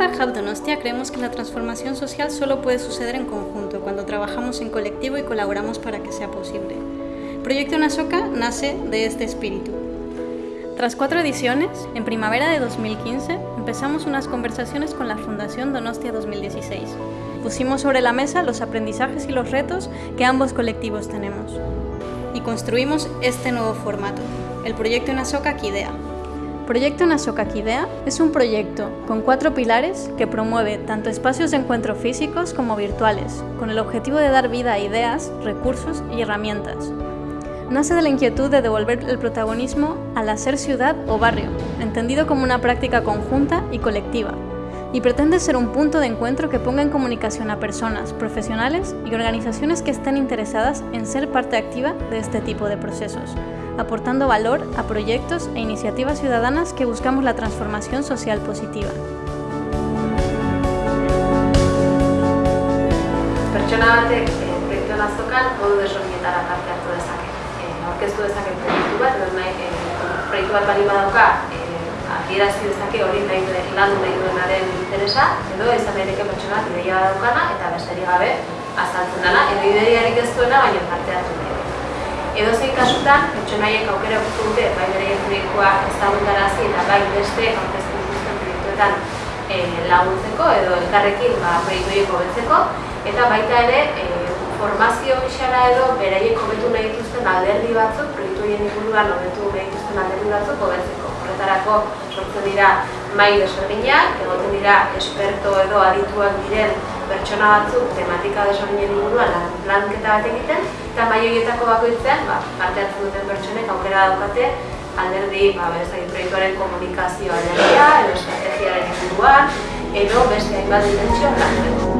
Impact Hub Donostia creemos que la transformación social solo puede suceder en conjunto, cuando trabajamos en colectivo y colaboramos para que sea posible. Proyecto Nasoka nace de este espíritu. Tras cuatro ediciones, en primavera de 2015 empezamos unas conversaciones con la Fundación Donostia 2016. Pusimos sobre la mesa los aprendizajes y los retos que ambos colectivos tenemos. Y construimos este nuevo formato, el proyecto Nasoka Kidea. Proyecto Nasoka Kidea es un proyecto con cuatro pilares que promueve tanto espacios de encuentro físicos como virtuales, con el objetivo de dar vida a ideas, recursos y herramientas. Nace de la inquietud de devolver el protagonismo al hacer ciudad o barrio, entendido como una práctica conjunta y colectiva, y pretende ser un punto de encuentro que ponga en comunicación a personas, profesionales y organizaciones que estén interesadas en ser parte activa de este tipo de procesos, aportando valor a proyectos e iniciativas ciudadanas que buscamos la transformación social positiva. Pertsona batek eh, proiektuen azokan modu desberdinetara parte hartu dezake. Eh, aurkeztu dezake proiektu bat, eh, proiektu bat bali badauka, eh, adierazi dezake hori nahi duen lan nahi duenaren interesa, edo izan daiteke pertsona bat ideia daukana eta besterik gabe azaltzen dela, edo ideiarik ez duena, baina parte hartu nahi. Edo zein kasutan, pertsonaiek aukera guztu dute, bai bere proiektua ezagutarazi eta bai beste aurkeztu dituzten proiektuetan eh, laguntzeko edo elkarrekin ba, proiektu hobetzeko eta baita ere e, formazio gixara edo beraiek hobetu nahi dituzten alderdi batzuk, proiektu horien inguruan hobetu nahi dituzten alderdi batzuk hobetzeko. Horretarako sortzen dira mai desberdinak, egoten dira esperto edo adituak diren pertsona batzuk tematika desberdinen inguruan lan, lanketa bat egiten, eta mai horietako bakoitzean, ba, parte hartzen duten pertsonek aukera daukate alderdi, ba, bezai, proiektuaren komunikazioa alderdia, edo estrategiaren inguruan, edo beste hainbat dimentsio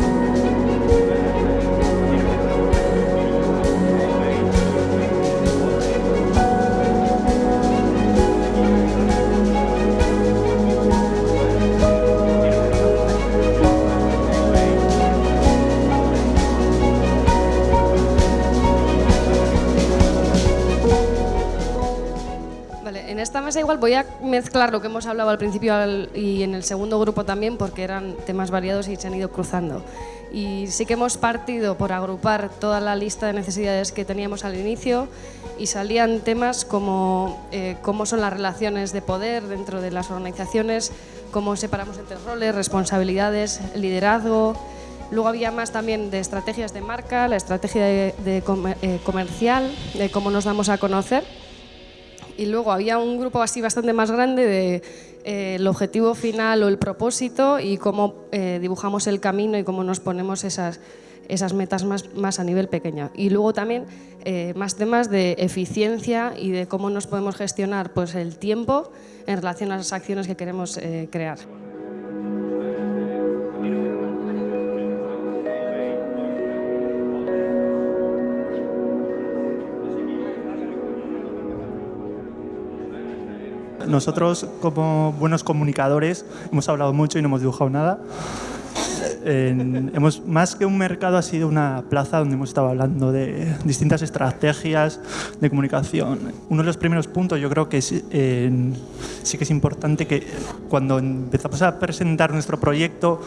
En esta mesa igual voy a mezclar lo que hemos hablado al principio y en el segundo grupo también porque eran temas variados y se han ido cruzando. Y sí que hemos partido por agrupar toda la lista de necesidades que teníamos al inicio y salían temas como eh, cómo son las relaciones de poder dentro de las organizaciones, cómo separamos entre roles, responsabilidades, liderazgo, Luego había más también de estrategias de marca, la estrategia de eh, comercial, de cómo nos damos a conocer y luego había un grupo así bastante más grande de eh, el objetivo final o el propósito y cómo eh, dibujamos el camino y cómo nos ponemos esas, esas metas más, más a nivel pequeño. Y luego también eh, más temas de eficiencia y de cómo nos podemos gestionar pues, el tiempo en relación a las acciones que queremos crear. Nosotros, como buenos comunicadores, hemos hablado mucho y no hemos dibujado nada. En, hemos, más que un mercado ha sido una plaza donde hemos estado hablando de distintas estrategias de comunicación. Uno de los primeros puntos yo creo que es, eh, sí que es importante que cuando empezamos a presentar nuestro proyecto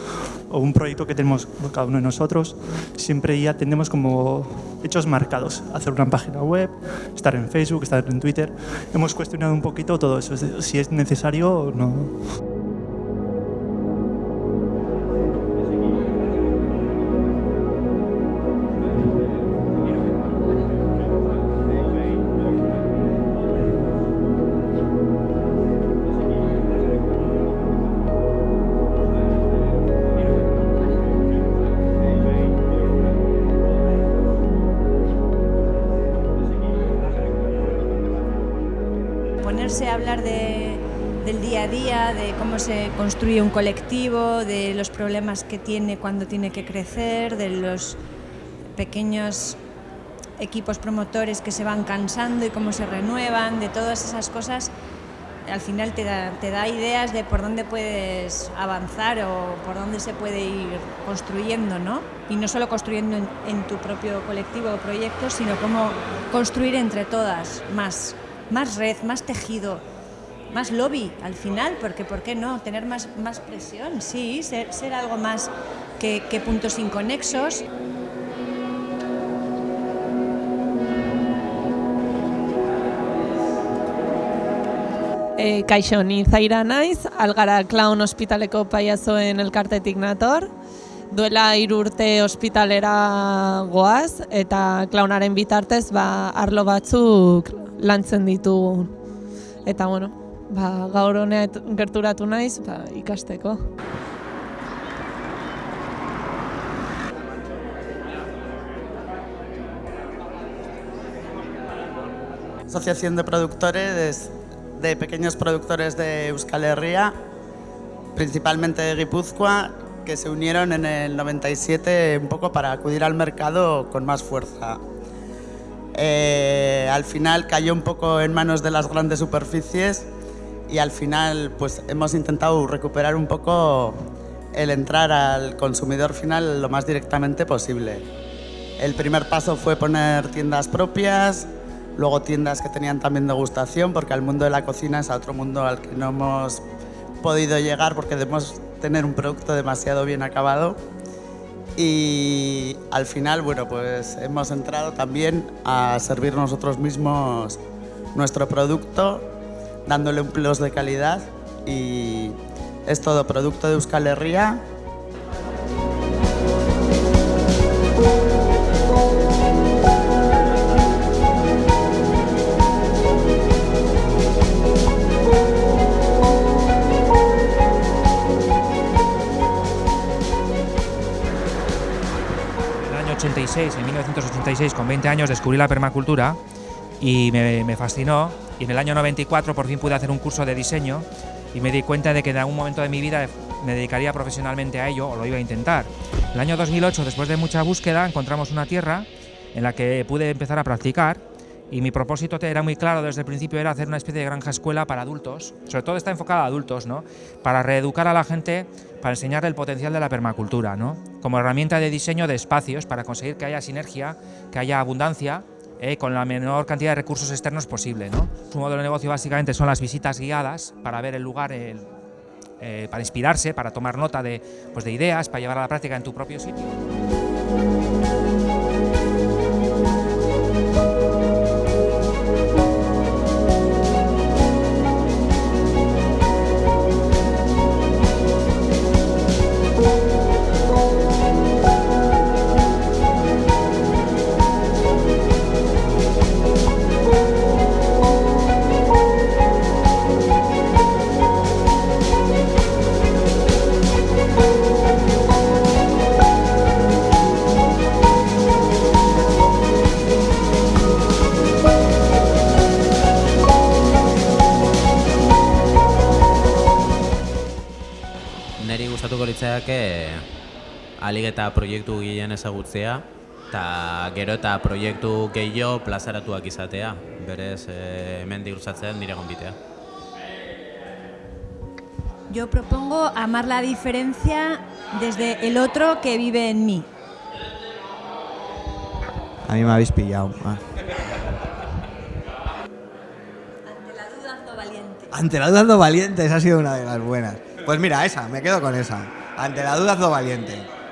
o un proyecto que tenemos cada uno de nosotros, siempre ya tenemos como hechos marcados. Hacer una página web, estar en Facebook, estar en Twitter. Hemos cuestionado un poquito todo eso, si es necesario o no. Se construye un colectivo, de los problemas que tiene cuando tiene que crecer, de los pequeños equipos promotores que se van cansando y cómo se renuevan, de todas esas cosas, al final te da, te da ideas de por dónde puedes avanzar o por dónde se puede ir construyendo, ¿no? Y no solo construyendo en, en tu propio colectivo o proyecto, sino cómo construir entre todas más más red, más tejido, más lobby al final, porque ¿por qué no? Tener más, más presión, sí, ser, ser algo más que, que puntos inconexos. E, kaixo, ni zaira naiz, algara klaun ospitaleko paiazoen elkartetik nator. Duela hiru urte ospitalera goaz eta klaunaren bitartez ba, arlo batzuk lantzen ditugu. Eta bueno, ba, gaur honet gerturatu naiz ba, ikasteko. Asociación de productores de pequeños productores de Euskal Herria, principalmente de Guipúzcoa, que se unieron en el 97 un poco para acudir al mercado con más fuerza. Eh, al final cayó un poco en manos de las grandes superficies y al final pues hemos intentado recuperar un poco el entrar al consumidor final lo más directamente posible. El primer paso fue poner tiendas propias, luego tiendas que tenían también degustación, porque al mundo de la cocina es otro mundo al que no hemos podido llegar porque debemos tener un producto demasiado bien acabado. Y al final, bueno, pues hemos entrado también a servir nosotros mismos nuestro producto, dándole un plus de calidad y es todo producto de Euskal Herria en 1986, con 20 años, descubrí la permacultura y me, fascinó. Y en el año 94 por fin pude hacer un curso de diseño y me di cuenta de que en algún momento de mi vida me dedicaría profesionalmente a ello o lo iba a intentar. El año 2008, después de mucha búsqueda, encontramos una tierra en la que pude empezar a practicar y mi propósito era muy claro desde el principio, era hacer una especie de granja escuela para adultos, sobre todo está enfocada a adultos, ¿no? para reeducar a la gente, para enseñar el potencial de la permacultura, ¿no? como herramienta de diseño de espacios para conseguir que haya sinergia, que haya abundancia, eh, con la menor cantidad de recursos externos posible. Su modelo de negocio básicamente son las visitas guiadas para ver el lugar, eh, para inspirarse, para tomar nota de, pues de ideas, para llevar a la práctica en tu propio sitio. Alik eta proiektu gehien ezagutzea eta gero eta proiektu gehiago plazaratuak izatea, berez e, hemen diruzatzen nire gonbitea. Yo propongo amar la diferencia desde el otro que vive en mí. A mí me habéis pillado. Ah. Ante la duda ando valiente. Ante la duda ando valiente, esa ha sido una de las buenas. Pues mira, esa, me quedo con esa. Ante la duda, lo valiente.